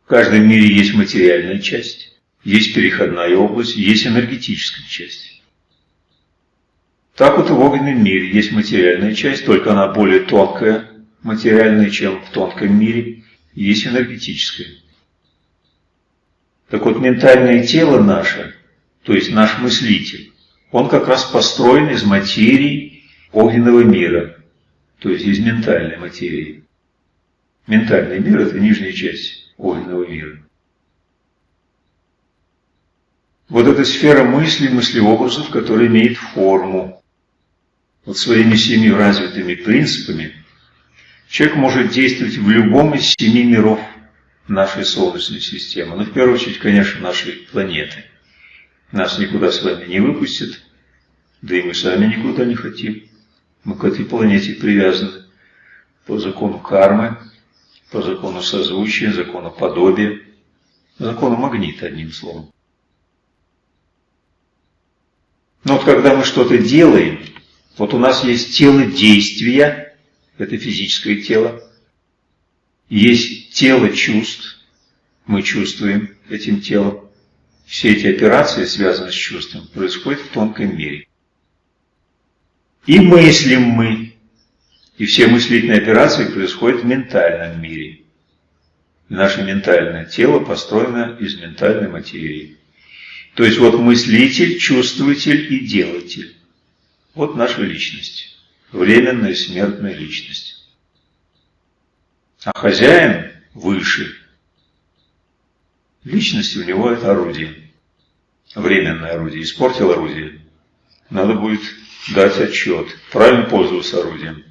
В каждом мире есть материальная часть, есть переходная область, есть энергетическая часть. Так вот и в огненном мире есть материальная часть, только она более тонкая, материальная, чем в тонком мире, есть энергетическая. Так вот, ментальное тело наше, то есть наш мыслитель, он как раз построен из материи огненного мира, то есть из ментальной материи. Ментальный мир – это нижняя часть огненного мира. Вот эта сфера мысли, мыслеобразов, которая имеет форму. Вот своими семи развитыми принципами человек может действовать в любом из семи миров – нашей Солнечной системы. Ну, в первую очередь, конечно, нашей планеты. Нас никуда с вами не выпустят, да и мы сами никуда не хотим. Мы к этой планете привязаны по закону кармы, по закону созвучия, закону подобия, закону магнита, одним словом. Но вот когда мы что-то делаем, вот у нас есть тело действия, это физическое тело, есть тело чувств, мы чувствуем этим телом. Все эти операции, связанные с чувством, происходят в тонком мире. И мыслим мы. И все мыслительные операции происходят в ментальном мире. И наше ментальное тело построено из ментальной материи. То есть вот мыслитель, чувствователь и делатель. Вот наша личность. Временная смертная личность. А хозяин выше. Личность у него это орудие. Временное орудие. Испортил орудие. Надо будет дать отчет. Правильно пользоваться орудием.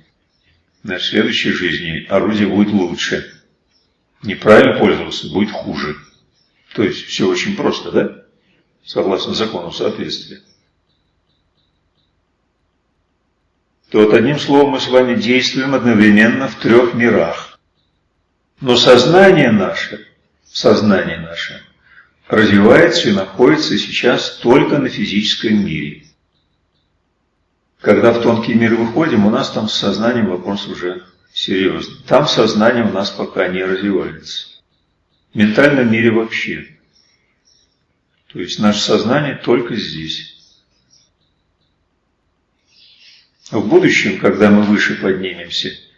На следующей жизни орудие будет лучше. Неправильно пользоваться будет хуже. То есть все очень просто, да? Согласно закону соответствия. То вот одним словом мы с вами действуем одновременно в трех мирах. Но сознание наше, сознание наше развивается и находится сейчас только на физическом мире. Когда в тонкий мир выходим, у нас там с сознанием вопрос уже серьезный. Там сознание у нас пока не развивается. В ментальном мире вообще. То есть наше сознание только здесь. В будущем, когда мы выше поднимемся –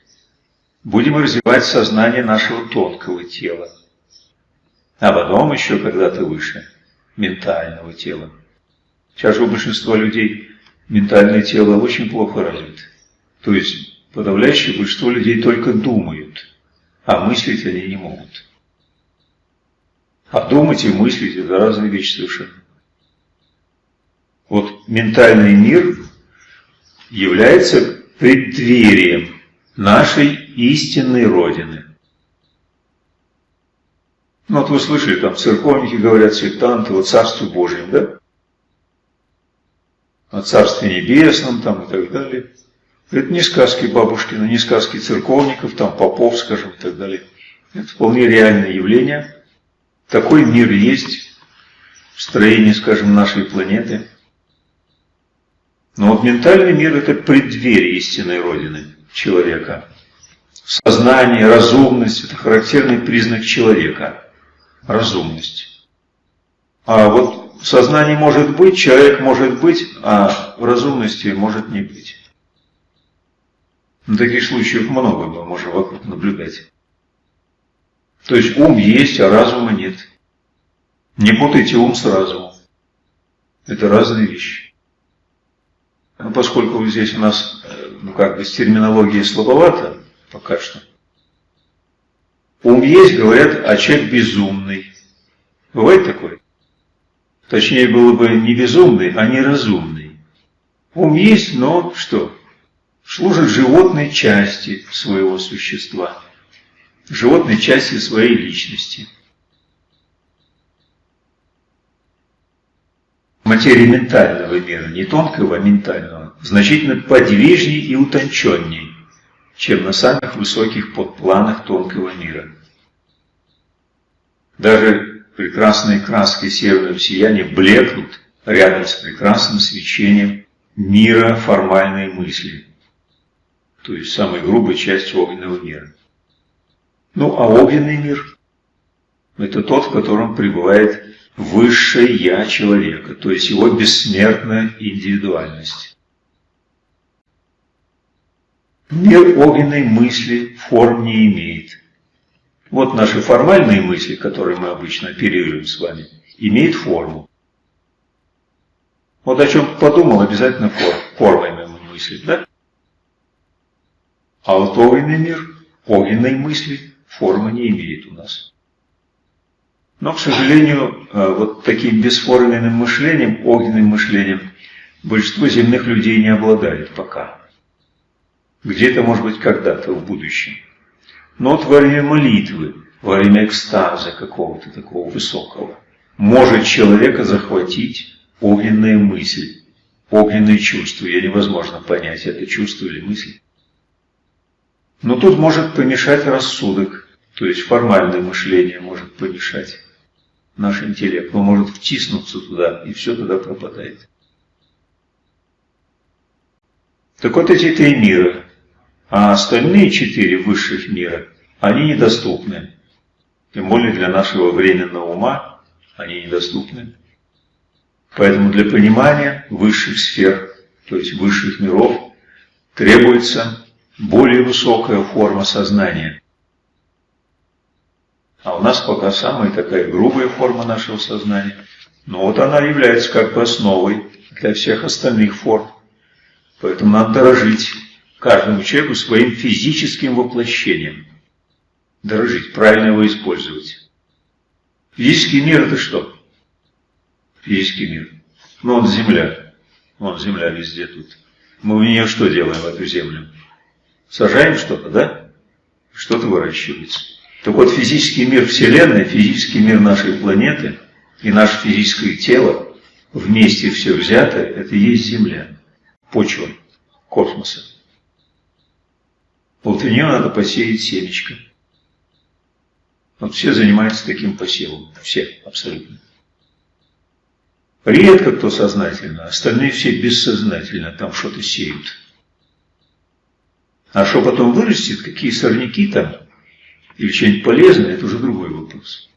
будем развивать сознание нашего тонкого тела, а потом еще когда-то выше ментального тела. Сейчас же у большинства людей ментальное тело очень плохо развито. То есть подавляющее большинство людей только думают, а мыслить они не могут. А думать и мыслить – это разные вещи совершенно. Вот ментальный мир является преддверием нашей истинной Родины. Ну, вот вы слышали, там церковники говорят, сектанты, вот Царство Божьем, да? О Царстве Небесном там и так далее. Это не сказки бабушкина, не сказки церковников, там попов, скажем, и так далее. Это вполне реальное явление. Такой мир есть в строении, скажем, нашей планеты. Но вот ментальный мир – это преддверие истинной Родины человека. Сознание, разумность – это характерный признак человека. Разумность. А вот сознание может быть, человек может быть, а разумности может не быть. Но таких случаев много мы можем вокруг наблюдать. То есть ум есть, а разума нет. Не путайте ум с разумом. Это разные вещи. Но поскольку здесь у нас э, ну, как бы с терминологией слабовато, пока что. Ум есть, говорят, а человек безумный. Бывает такое? Точнее, было бы не безумный, а неразумный. Ум есть, но что? Служит животной части своего существа, животной части своей личности. Материя ментального мира, не тонкого, а ментального, значительно подвижнее и утонченнее чем на самых высоких подпланах тонкого мира. Даже прекрасные краски северного сияния блекнут рядом с прекрасным свечением мира формальной мысли, то есть самой грубой части огненного мира. Ну, а огненный мир – это тот, в котором пребывает высшее «я» человека, то есть его бессмертная индивидуальность. Мир огненной мысли форм не имеет. Вот наши формальные мысли, которые мы обычно оперируем с вами, имеют форму. Вот о чем подумал, обязательно форм, формой мы мыслить, да? А вот огненный мир, огненной мысли формы не имеет у нас. Но, к сожалению, э, вот таким бесформенным мышлением, огненным мышлением, большинство земных людей не обладает пока. Где-то, может быть, когда-то в будущем. Но вот во время молитвы, во время экстаза какого-то такого высокого, может человека захватить огненная мысль, огненные чувства. Ее невозможно понять, это чувство или мысль. Но тут может помешать рассудок, то есть формальное мышление может помешать наш интеллект. Он может втиснуться туда, и все туда пропадает. Так вот эти три мира, а остальные четыре высших мира, они недоступны. Тем более для нашего временного ума они недоступны. Поэтому для понимания высших сфер, то есть высших миров, требуется более высокая форма сознания. А у нас пока самая такая грубая форма нашего сознания. Но вот она является как бы основой для всех остальных форм. Поэтому надо дорожить каждому человеку своим физическим воплощением. Дорожить, правильно его использовать. Физический мир это что? Физический мир. Ну, вот Земля. Вон Земля везде тут. Мы в нее что делаем, в эту Землю? Сажаем что-то, да? Что-то выращивается. Так вот, физический мир Вселенной, физический мир нашей планеты и наше физическое тело, вместе все взято, это и есть Земля, почва космоса. Вот нее надо посеять семечко. Вот все занимаются таким посевом. Все, абсолютно. Редко кто сознательно, остальные все бессознательно там что-то сеют. А что потом вырастет, какие сорняки там, или что-нибудь полезное, это уже другой вопрос.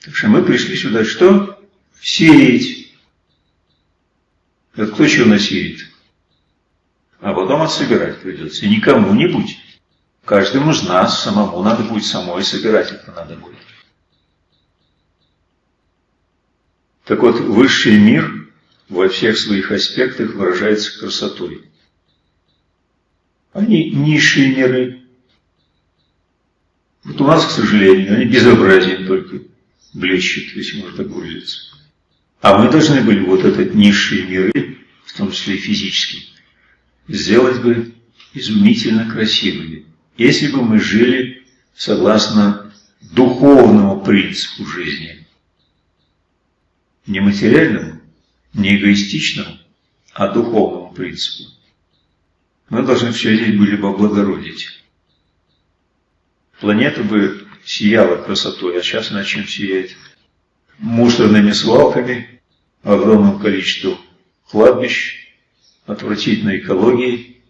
Так что мы пришли сюда что? Сеять. Это кто чего насеет? А потом отсобирать придется. И никому не будь. Каждому из нас самому надо будет самой собирать это надо будет. Так вот, высший мир во всех своих аспектах выражается красотой. Они низшие миры, вот у нас, к сожалению, они безобразием только блещут, если можно так выразиться. А мы должны были вот этот низшие миры, в том числе и физический, сделать бы изумительно красивыми, если бы мы жили согласно духовному принципу жизни. Не материальному, не эгоистичному, а духовному принципу. Мы должны все здесь были бы облагородить планета бы сияла красотой, а сейчас она чем сияет? Мусорными свалками, огромным количеством кладбищ, отвратительной экологией.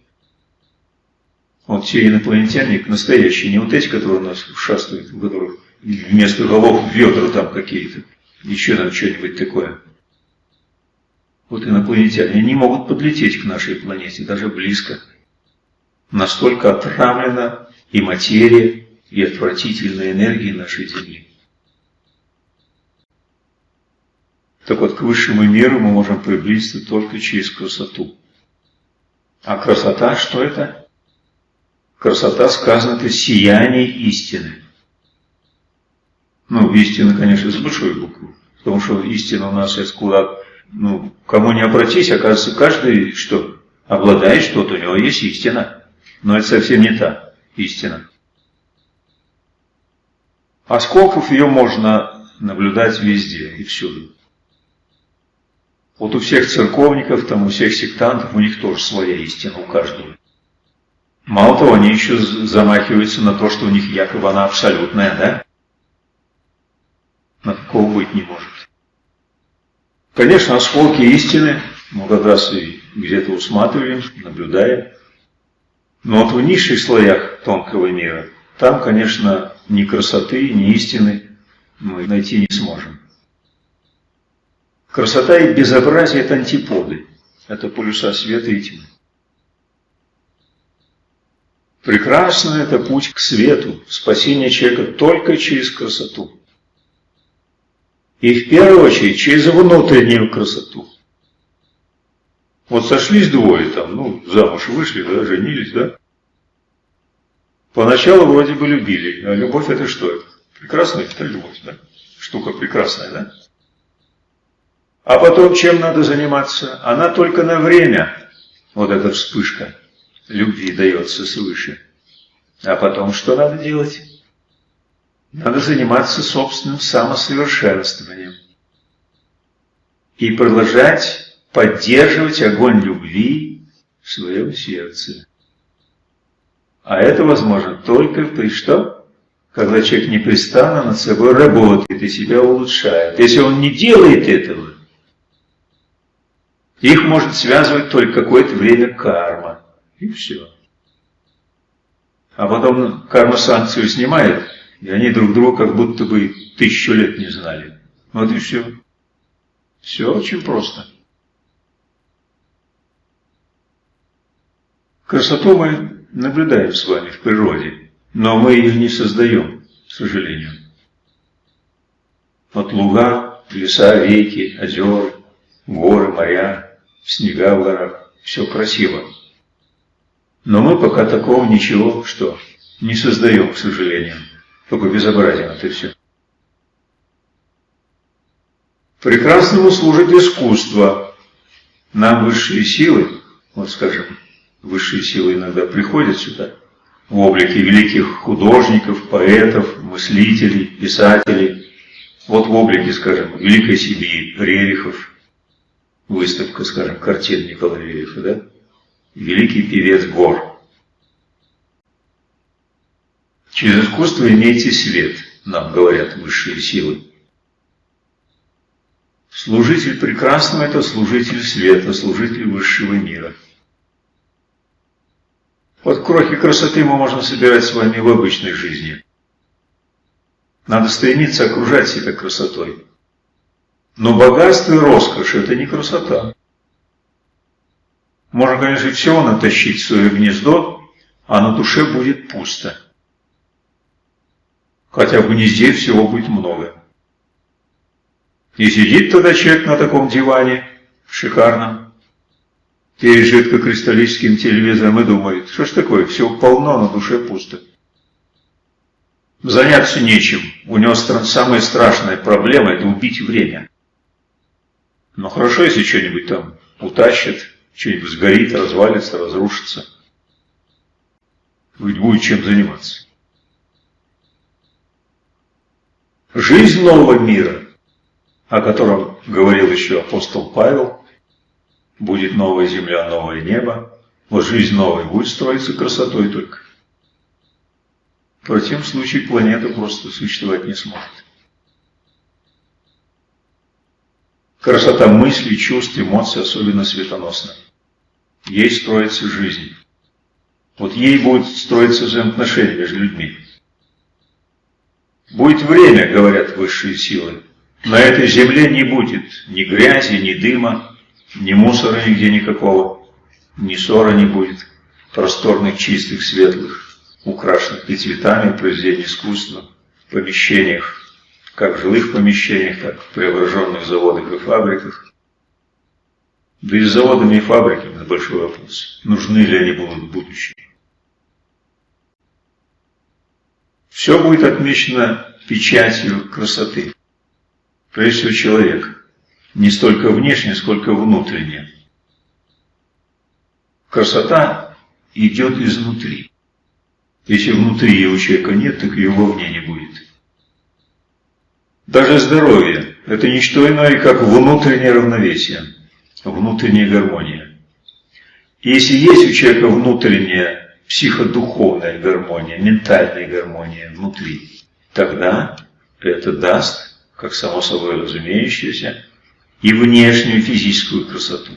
Вот те инопланетяне, настоящие, не вот эти, которые у нас шастают, которых вместо голов ведра там какие-то, еще там что-нибудь такое. Вот инопланетяне, они могут подлететь к нашей планете, даже близко. Настолько отравлена и материя, и отвратительной энергии нашей Земли. Так вот, к высшему миру мы можем приблизиться только через красоту. А красота, что это? Красота, сказано, это сияние истины. Ну, истина, конечно, с большой буквы. Потому что истина у нас есть куда, ну, кому не обратись, оказывается, каждый, что, обладает что-то, у него есть истина. Но это совсем не та истина. А скольков ее можно наблюдать везде и всюду. Вот у всех церковников, там, у всех сектантов, у них тоже своя истина, у каждого. Мало того, они еще замахиваются на то, что у них якобы она абсолютная, да? На такого быть не может. Конечно, осколки истины мы как раз и где-то усматриваем, наблюдаем. Но вот в низших слоях тонкого мира, там, конечно, ни красоты, ни истины мы найти не сможем. Красота и безобразие – это антиподы, это полюса света и тьмы. Прекрасно – это путь к свету, спасение человека только через красоту. И в первую очередь через внутреннюю красоту. Вот сошлись двое там, ну, замуж вышли, да, женились, да? Поначалу вроде бы любили, а любовь это что? Прекрасная это любовь, да? Штука прекрасная, да? А потом чем надо заниматься? Она только на время, вот эта вспышка любви дается свыше. А потом что надо делать? Надо заниматься собственным самосовершенствованием. И продолжать поддерживать огонь любви в своем сердце. А это возможно только при что? Когда человек непрестанно над собой работает и себя улучшает. Если он не делает этого, их может связывать только какое-то время карма. И все. А потом карма санкцию снимает, и они друг друга как будто бы тысячу лет не знали. Вот и все. Все очень просто. Красоту мы наблюдаем с вами в природе, но мы ее не создаем, к сожалению. Вот луга, леса, реки, озера, горы, моря, снега в горах, все красиво. Но мы пока такого ничего, что не создаем, к сожалению. Только безобразие это все. Прекрасному служит искусство. Нам высшие силы, вот скажем, высшие силы иногда приходят сюда, в облике великих художников, поэтов, мыслителей, писателей. Вот в облике, скажем, Великой Сибири, Рерихов, выставка, скажем, картин Николая Рерихова, да? Великий певец Гор. Через искусство имейте свет, нам говорят высшие силы. Служитель прекрасного – это служитель света, служитель высшего мира – вот крохи красоты мы можем собирать с вами в обычной жизни. Надо стремиться окружать себя красотой. Но богатство и роскошь – это не красота. Можно, конечно, всего натащить в свое гнездо, а на душе будет пусто. Хотя в гнезде всего будет много. И сидит тогда человек на таком диване, шикарном, перед жидкокристаллическим телевизором и думает, что ж такое, все полно, на душе пусто. Заняться нечем. У него самая страшная проблема – это убить время. Но хорошо, если что-нибудь там утащит, что-нибудь сгорит, развалится, разрушится. Ведь будет чем заниматься. Жизнь нового мира, о котором говорил еще апостол Павел, Будет новая земля, новое небо. Вот жизнь новая будет строиться красотой только. В противном случае планета просто существовать не сможет. Красота мыслей, чувств, эмоций особенно светоносна. Ей строится жизнь. Вот ей будет строиться взаимоотношения между людьми. Будет время, говорят высшие силы. На этой земле не будет ни грязи, ни дыма, ни мусора нигде никакого, ни ссора не будет, просторных, чистых, светлых, украшенных и цветами произведений искусства, помещениях, как в жилых помещениях, так и в преображенных заводах и фабриках. Да и с заводами и фабриками большой вопрос, нужны ли они будут в будущем. Все будет отмечено печатью красоты. Прежде всего человек не столько внешне, сколько внутренне. Красота идет изнутри. Если внутри его человека нет, так его вовне не будет. Даже здоровье – это не что иное, как внутреннее равновесие. внутренняя гармония. Если есть у человека внутренняя психодуховная гармония, ментальная гармония внутри, тогда это даст, как само собой разумеющееся, и внешнюю физическую красоту.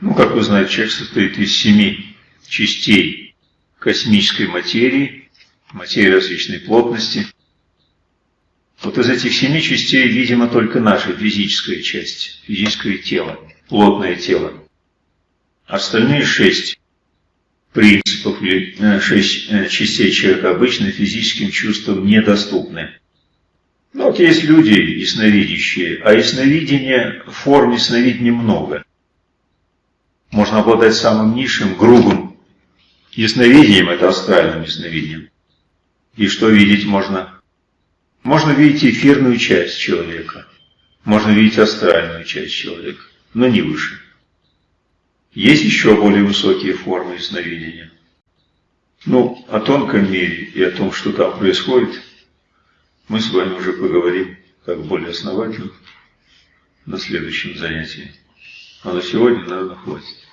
Ну, как вы знаете, человек состоит из семи частей космической материи, материи различной плотности. Вот из этих семи частей, видимо, только наша физическая часть, физическое тело, плотное тело. Остальные шесть принципов или э, шесть э, частей человека обычно физическим чувствам недоступны. Ну вот есть люди ясновидящие, а ясновидения в форме сновидения много. Можно обладать самым низшим, грубым ясновидением, это астральным ясновидением. И что видеть можно? Можно видеть эфирную часть человека, можно видеть астральную часть человека, но не выше. Есть еще более высокие формы ясновидения. Ну, о тонком мире и о том, что там происходит, мы с вами уже поговорим как более основательно на следующем занятии. А на сегодня, наверное, хватит.